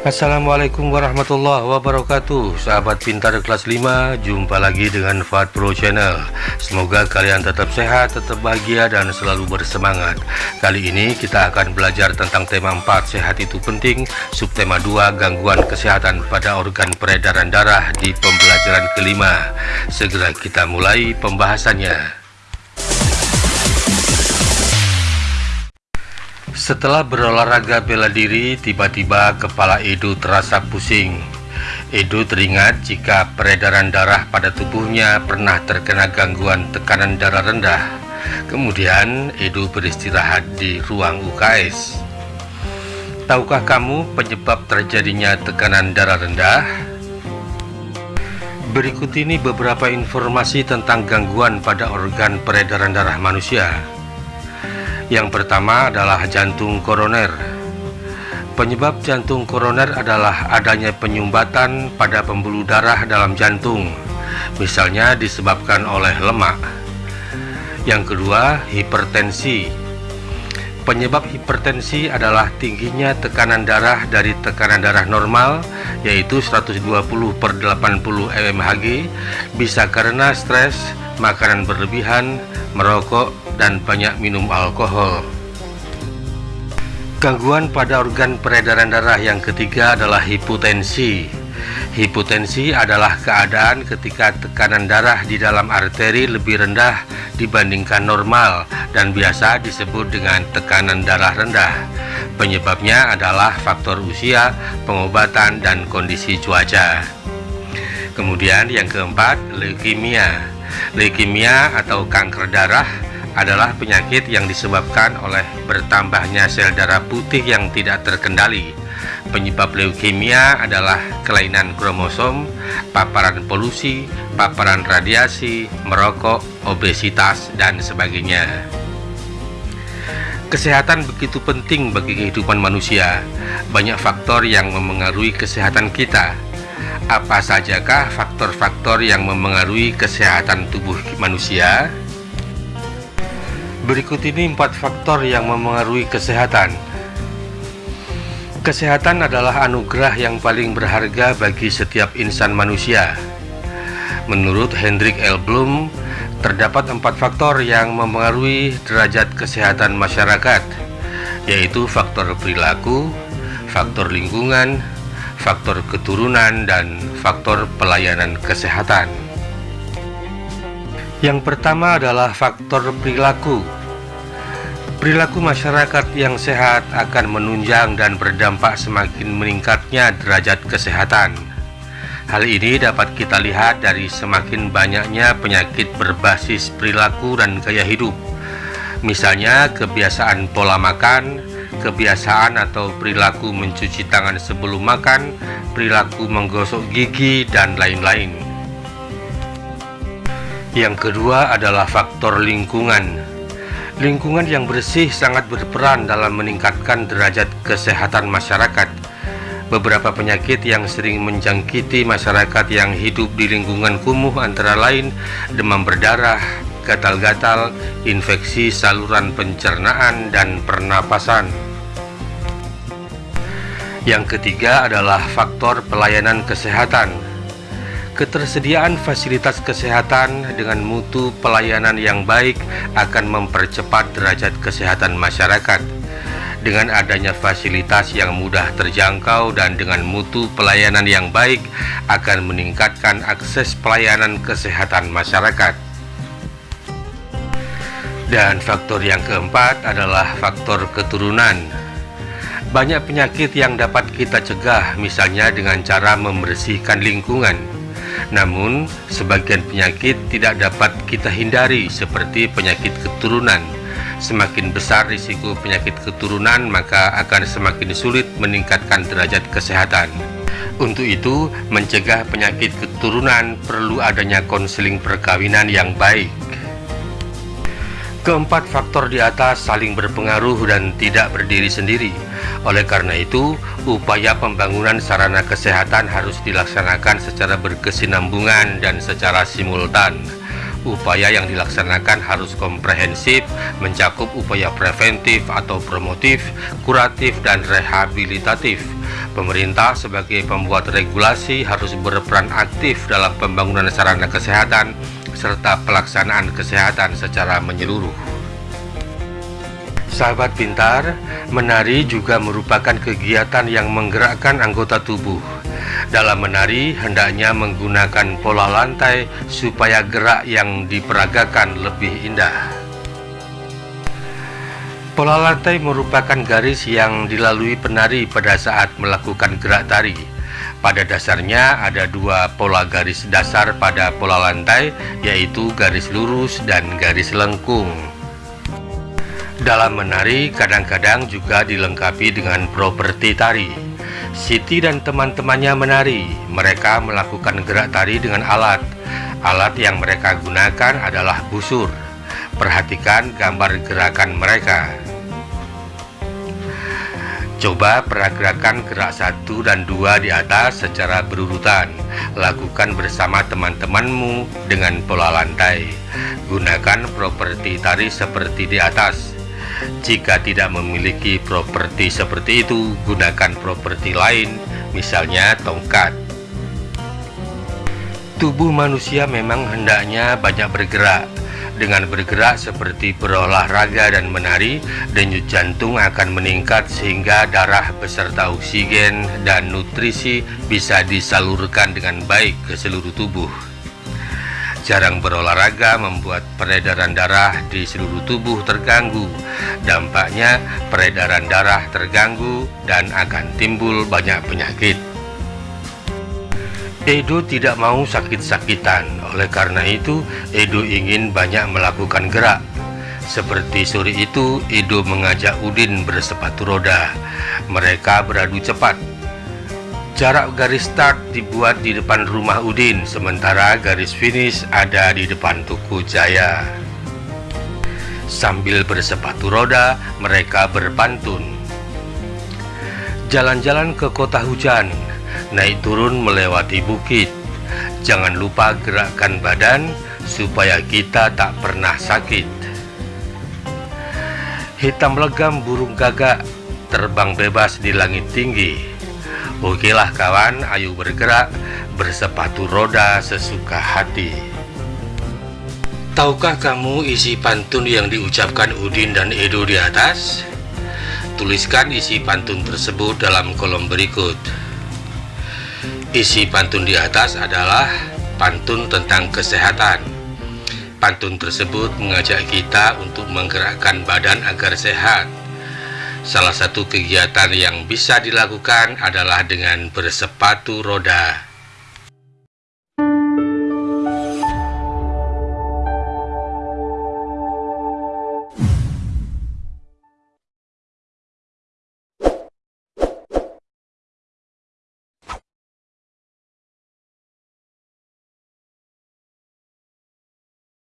Assalamualaikum warahmatullahi wabarakatuh. Sahabat pintar kelas 5 Jumpa lagi dengan Fat Pro Channel. Semoga kalian tetap sehat, tetap bahagia dan selalu bersemangat. Kali ini kita akan belajar tentang tema 4 Sehat itu penting. Subtema 2 Gangguan kesehatan pada organ peredaran darah di pembelajaran kelima. Segera kita mulai pembahasannya Setelah berolahraga bela diri, tiba-tiba kepala Edo terasa pusing. Edo teringat jika peredaran darah pada tubuhnya pernah terkena gangguan tekanan darah rendah. Kemudian Edo beristirahat di ruang UKS. Tahukah kamu penyebab terjadinya tekanan darah rendah? Berikut ini beberapa informasi tentang gangguan pada organ peredaran darah manusia. Yang pertama adalah jantung koroner. Penyebab jantung koroner adalah adanya penyumbatan pada pembuluh darah dalam jantung, misalnya disebabkan oleh lemak. Yang kedua, hipertensi. Penyebab hipertensi adalah tingginya tekanan darah dari tekanan darah normal yaitu 120 per 80 mmHg bisa karena stres, makanan berlebihan, merokok, dan banyak minum alkohol. Gangguan pada organ peredaran darah yang ketiga adalah hipotensi. Hipotensi adalah keadaan ketika tekanan darah di dalam arteri lebih rendah dibandingkan normal dan biasa disebut dengan tekanan darah rendah. Penyebabnya adalah faktor usia, pengobatan, dan kondisi cuaca. Kemudian yang keempat, leukemia. Leukemia atau kanker darah adalah penyakit yang disebabkan oleh bertambahnya sel darah putih yang tidak terkendali. Penyebab leukemia adalah kelainan kromosom, paparan polusi, paparan radiasi, merokok, obesitas, dan sebagainya. Kesehatan begitu penting bagi kehidupan manusia. Banyak faktor yang memengaruhi kesehatan kita. Apa sajakah faktor-faktor yang memengaruhi kesehatan tubuh manusia? Berikut ini empat faktor yang memengaruhi kesehatan. Kesehatan adalah anugerah yang paling berharga bagi setiap insan manusia. Menurut Hendrik L. Bloom, terdapat empat faktor yang memengaruhi derajat kesehatan masyarakat, yaitu faktor perilaku, faktor lingkungan, faktor keturunan, dan faktor pelayanan kesehatan. Yang pertama adalah faktor perilaku. Perilaku masyarakat yang sehat akan menunjang dan berdampak semakin meningkatnya derajat kesehatan. Hal ini dapat kita lihat dari semakin banyaknya penyakit berbasis perilaku dan gaya hidup. Misalnya kebiasaan pola makan, kebiasaan atau perilaku mencuci tangan sebelum makan, perilaku menggosok gigi, dan lain-lain. Yang kedua adalah faktor lingkungan. Lingkungan yang bersih sangat berperan dalam meningkatkan derajat kesehatan masyarakat. Beberapa penyakit yang sering menjangkiti masyarakat yang hidup di lingkungan kumuh antara lain demam berdarah, gatal-gatal, infeksi saluran pencernaan, dan pernapasan. Yang ketiga adalah faktor pelayanan kesehatan. Ketersediaan fasilitas kesehatan dengan mutu pelayanan yang baik akan mempercepat derajat kesehatan masyarakat. Dengan adanya fasilitas yang mudah terjangkau dan dengan mutu pelayanan yang baik akan meningkatkan akses pelayanan kesehatan masyarakat. Dan faktor yang keempat adalah faktor keturunan. Banyak penyakit yang dapat kita cegah misalnya dengan cara membersihkan lingkungan namun, sebagian penyakit tidak dapat kita hindari seperti penyakit keturunan. Semakin besar risiko penyakit keturunan, maka akan semakin sulit meningkatkan derajat kesehatan. Untuk itu, mencegah penyakit keturunan perlu adanya konseling perkawinan yang baik. Keempat faktor di atas saling berpengaruh dan tidak berdiri sendiri. Oleh karena itu, upaya pembangunan sarana kesehatan harus dilaksanakan secara berkesinambungan dan secara simultan. Upaya yang dilaksanakan harus komprehensif, mencakup upaya preventif atau promotif, kuratif, dan rehabilitatif. Pemerintah sebagai pembuat regulasi harus berperan aktif dalam pembangunan sarana kesehatan serta pelaksanaan kesehatan secara menyeluruh. Sahabat pintar, menari juga merupakan kegiatan yang menggerakkan anggota tubuh. Dalam menari, hendaknya menggunakan pola lantai supaya gerak yang diperagakan lebih indah. Pola lantai merupakan garis yang dilalui penari pada saat melakukan gerak tari. Pada dasarnya ada dua pola garis dasar pada pola lantai, yaitu garis lurus dan garis lengkung. Dalam menari, kadang-kadang juga dilengkapi dengan properti tari. Siti dan teman-temannya menari. Mereka melakukan gerak tari dengan alat. Alat yang mereka gunakan adalah busur. Perhatikan gambar gerakan mereka. Coba peragakan gerak satu dan dua di atas secara berurutan. Lakukan bersama teman-temanmu dengan pola lantai. Gunakan properti tari seperti di atas. Jika tidak memiliki properti seperti itu, gunakan properti lain, misalnya tongkat. Tubuh manusia memang hendaknya banyak bergerak, dengan bergerak seperti berolahraga dan menari, denyut jantung akan meningkat sehingga darah beserta oksigen dan nutrisi bisa disalurkan dengan baik ke seluruh tubuh. Jarang berolahraga membuat peredaran darah di seluruh tubuh terganggu. Dampaknya peredaran darah terganggu dan akan timbul banyak penyakit. Edo tidak mau sakit-sakitan, oleh karena itu Edo ingin banyak melakukan gerak. Seperti sore itu, Edo mengajak Udin bersepatu roda. Mereka beradu cepat. Jarak garis start dibuat di depan rumah Udin, sementara garis finish ada di depan Tuku Jaya. Sambil bersepatu roda, mereka berpantun. Jalan-jalan ke kota hujan, naik turun melewati bukit. Jangan lupa gerakkan badan supaya kita tak pernah sakit. Hitam legam burung gagak terbang bebas di langit tinggi. Okelah kawan, ayo bergerak bersepatu roda sesuka hati. Tahukah kamu isi pantun yang diucapkan Udin dan Edo di atas? Tuliskan isi pantun tersebut dalam kolom berikut. Isi pantun di atas adalah pantun tentang kesehatan. Pantun tersebut mengajak kita untuk menggerakkan badan agar sehat. Salah satu kegiatan yang bisa dilakukan adalah dengan bersepatu roda.